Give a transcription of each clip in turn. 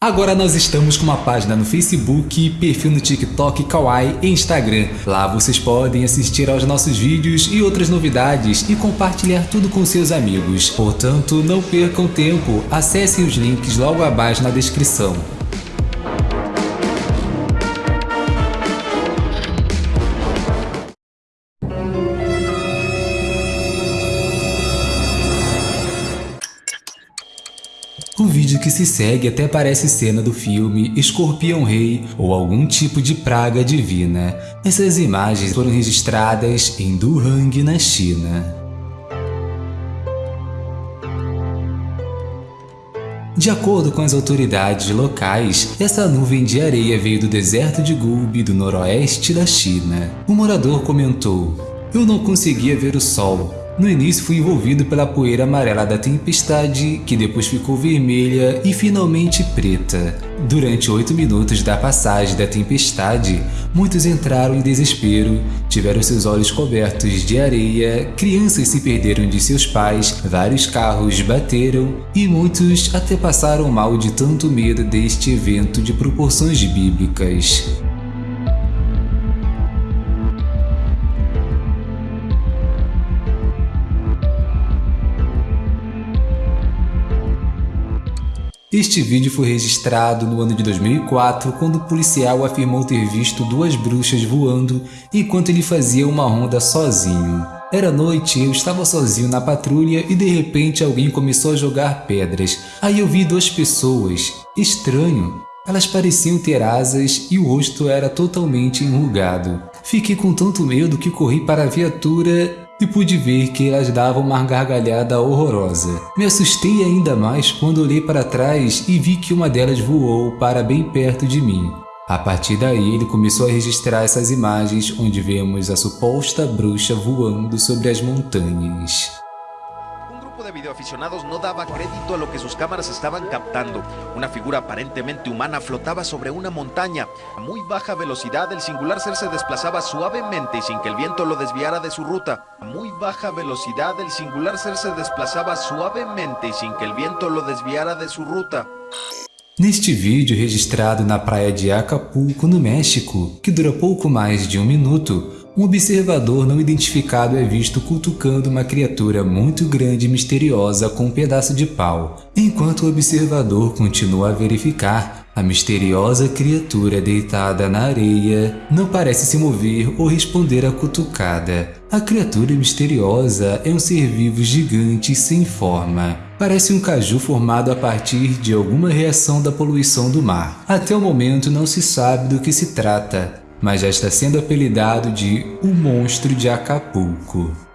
Agora nós estamos com uma página no Facebook, perfil no TikTok, Kawaii e Instagram. Lá vocês podem assistir aos nossos vídeos e outras novidades e compartilhar tudo com seus amigos. Portanto, não percam tempo, acessem os links logo abaixo na descrição. Vídeo que se segue até parece cena do filme Escorpião Rei ou algum tipo de praga divina. Essas imagens foram registradas em Duhang, na China. De acordo com as autoridades locais, essa nuvem de areia veio do deserto de Gobi, do noroeste da China. O morador comentou, Eu não conseguia ver o sol, no início fui envolvido pela poeira amarela da tempestade, que depois ficou vermelha e finalmente preta. Durante oito minutos da passagem da tempestade, muitos entraram em desespero, tiveram seus olhos cobertos de areia, crianças se perderam de seus pais, vários carros bateram e muitos até passaram mal de tanto medo deste evento de proporções bíblicas. Este vídeo foi registrado no ano de 2004, quando o policial afirmou ter visto duas bruxas voando enquanto ele fazia uma ronda sozinho. Era noite, eu estava sozinho na patrulha e de repente alguém começou a jogar pedras. Aí eu vi duas pessoas. Estranho. Elas pareciam ter asas e o rosto era totalmente enrugado. Fiquei com tanto medo que corri para a viatura e pude ver que elas davam uma gargalhada horrorosa. Me assustei ainda mais quando olhei para trás e vi que uma delas voou para bem perto de mim. A partir daí, ele começou a registrar essas imagens onde vemos a suposta bruxa voando sobre as montanhas. De videoaficionados no daba crédito a lo que sus cámaras estaban captando. Una figura aparentemente humana flotaba sobre una montaña. A muy baja velocidad, el singular ser se desplazaba suavemente y sin que el viento lo desviara de su ruta. A muy baja velocidad, el singular ser se desplazaba suavemente y sin que el viento lo desviara de su ruta. Neste vídeo registrado na praia de Acapulco, no México, que dura pouco mais de um minuto, um observador não identificado é visto cutucando uma criatura muito grande e misteriosa com um pedaço de pau. Enquanto o observador continua a verificar, a misteriosa criatura deitada na areia não parece se mover ou responder à cutucada. A criatura misteriosa é um ser vivo gigante sem forma. Parece um caju formado a partir de alguma reação da poluição do mar. Até o momento não se sabe do que se trata, mas já está sendo apelidado de O Monstro de Acapulco.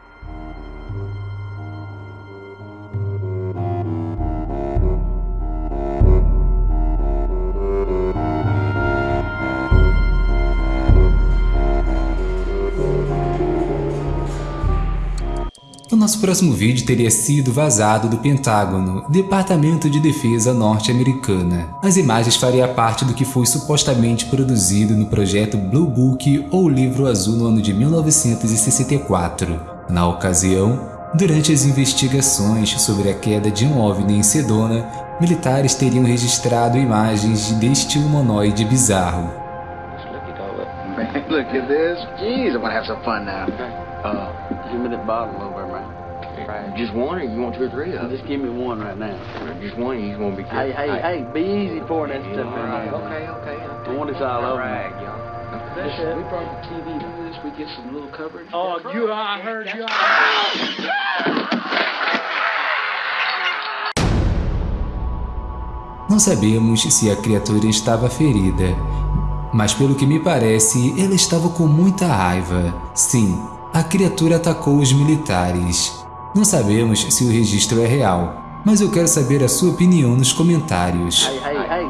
O nosso próximo vídeo teria sido vazado do Pentágono, Departamento de Defesa norte-americana. As imagens fariam parte do que foi supostamente produzido no projeto Blue Book ou Livro Azul no ano de 1964. Na ocasião, durante as investigações sobre a queda de um OVNI em Sedona, militares teriam registrado imagens deste humanoide bizarro. Look at this. Jeez, I'm gonna have some fun now. Uh, give me the bottle over. Right. Just one, or you want two or three of them? Just give me one right now. Just one, he's gonna be careful. Hey, hey, hey, be easy pouring that stuff in there. Okay, okay. I want this all over. Y'all. This, we brought the TV to this. We get some little coverage. Oh, you, I heard you. Não sabemos se a criatura estava ferida, mas pelo que me parece, ela estava com muita raiva. Sim, a criatura atacou os militares. Não sabemos se o registro é real, mas eu quero saber a sua opinião nos comentários. Hey, hey, hey,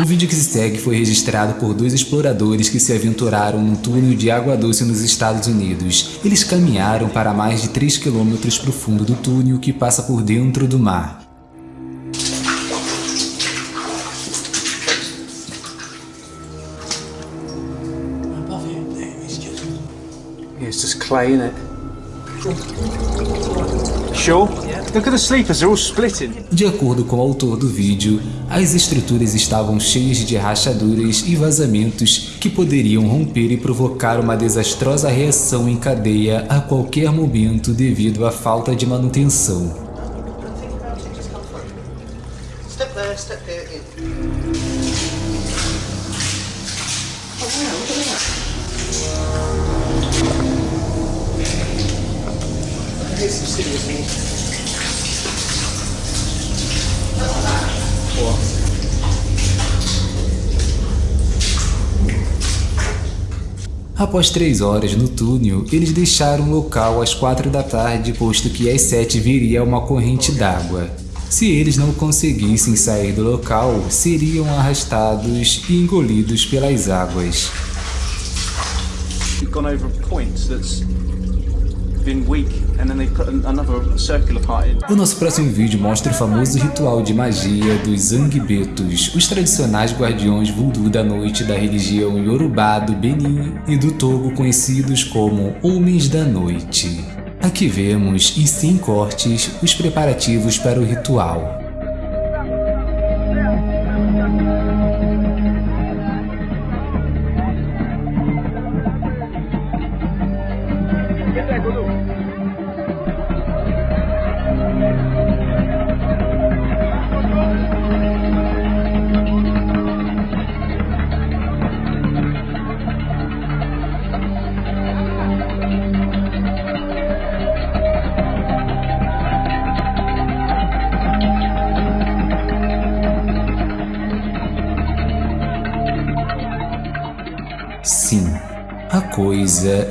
O vídeo que se segue foi registrado por dois exploradores que se aventuraram num túnel de água doce nos Estados Unidos. Eles caminharam para mais de 3 quilômetros para o fundo do túnel que passa por dentro do mar. It's just clay it. De acordo com o autor do vídeo, as estruturas estavam cheias de rachaduras e vazamentos que poderiam romper e provocar uma desastrosa reação em cadeia a qualquer momento devido à falta de manutenção. Após três horas no túnel, eles deixaram o local às quatro da tarde, posto que às sete viria uma corrente d'água. Se eles não conseguissem sair do local, seriam arrastados e engolidos pelas águas. O nosso próximo vídeo mostra o famoso ritual de magia dos Zangbetos, os tradicionais guardiões voodoo da noite da religião Yorubá do Benin e do Togo conhecidos como Homens da Noite. Aqui vemos, e sem cortes, os preparativos para o ritual.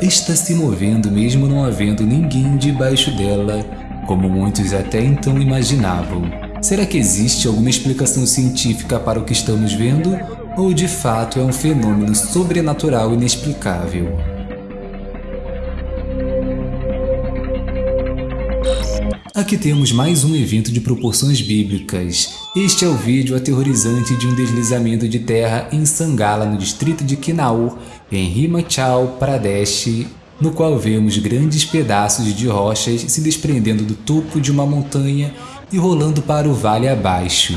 Está se movendo mesmo não havendo ninguém debaixo dela, como muitos até então imaginavam. Será que existe alguma explicação científica para o que estamos vendo? Ou de fato é um fenômeno sobrenatural inexplicável? Aqui temos mais um evento de proporções bíblicas. Este é o vídeo aterrorizante de um deslizamento de terra em Sangala, no distrito de Kinaur, em Himachal Pradesh, no qual vemos grandes pedaços de rochas se desprendendo do topo de uma montanha e rolando para o vale abaixo.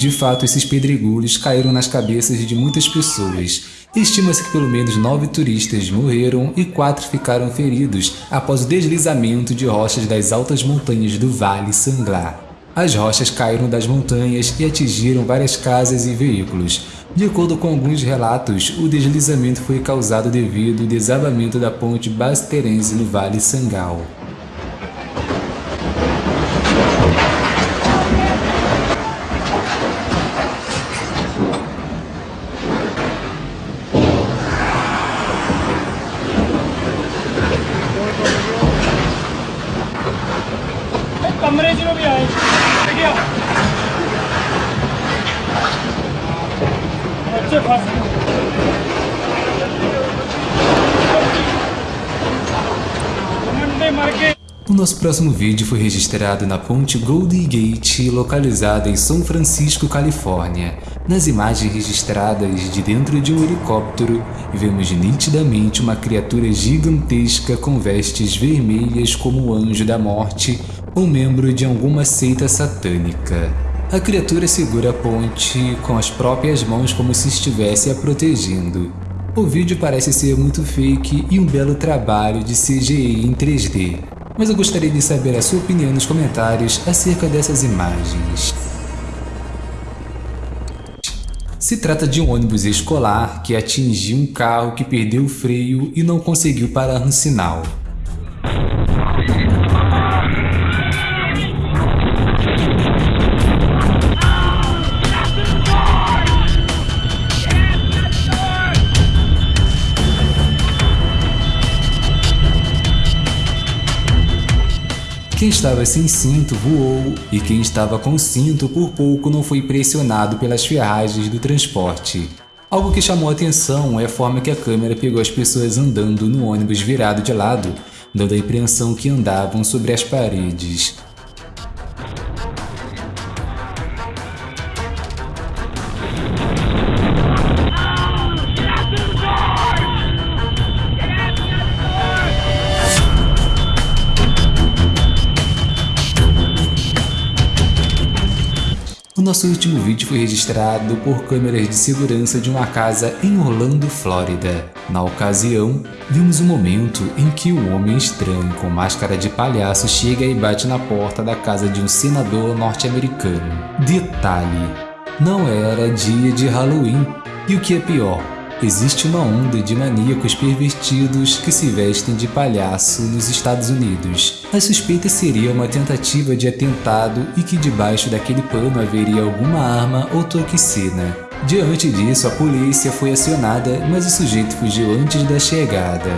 De fato, esses pedregulhos caíram nas cabeças de muitas pessoas. Estima-se que pelo menos nove turistas morreram e quatro ficaram feridos após o deslizamento de rochas das altas montanhas do Vale Sanglar. As rochas caíram das montanhas e atingiram várias casas e veículos. De acordo com alguns relatos, o deslizamento foi causado devido ao desabamento da ponte Basterense no Vale Sangal. O nosso próximo vídeo foi registrado na ponte Golden Gate, localizada em São Francisco, Califórnia. Nas imagens registradas de dentro de um helicóptero, vemos nitidamente uma criatura gigantesca com vestes vermelhas como o Anjo da Morte, um membro de alguma seita satânica. A criatura segura a ponte com as próprias mãos como se estivesse a protegendo. O vídeo parece ser muito fake e um belo trabalho de CGI em 3D mas eu gostaria de saber a sua opinião nos comentários acerca dessas imagens. Se trata de um ônibus escolar que atingiu um carro que perdeu o freio e não conseguiu parar no sinal. Estava sem cinto voou e quem estava com cinto por pouco não foi pressionado pelas ferragens do transporte. Algo que chamou atenção é a forma que a câmera pegou as pessoas andando no ônibus virado de lado, dando a impressão que andavam sobre as paredes. Nosso último vídeo foi registrado por câmeras de segurança de uma casa em Orlando, Flórida. Na ocasião, vimos um momento em que um homem estranho com máscara de palhaço chega e bate na porta da casa de um senador norte-americano. Detalhe, não era dia de Halloween. E o que é pior, Existe uma onda de maníacos pervertidos que se vestem de palhaço nos Estados Unidos. A suspeita seria uma tentativa de atentado e que debaixo daquele pano haveria alguma arma ou toxina. Diante disso, a polícia foi acionada, mas o sujeito fugiu antes da chegada.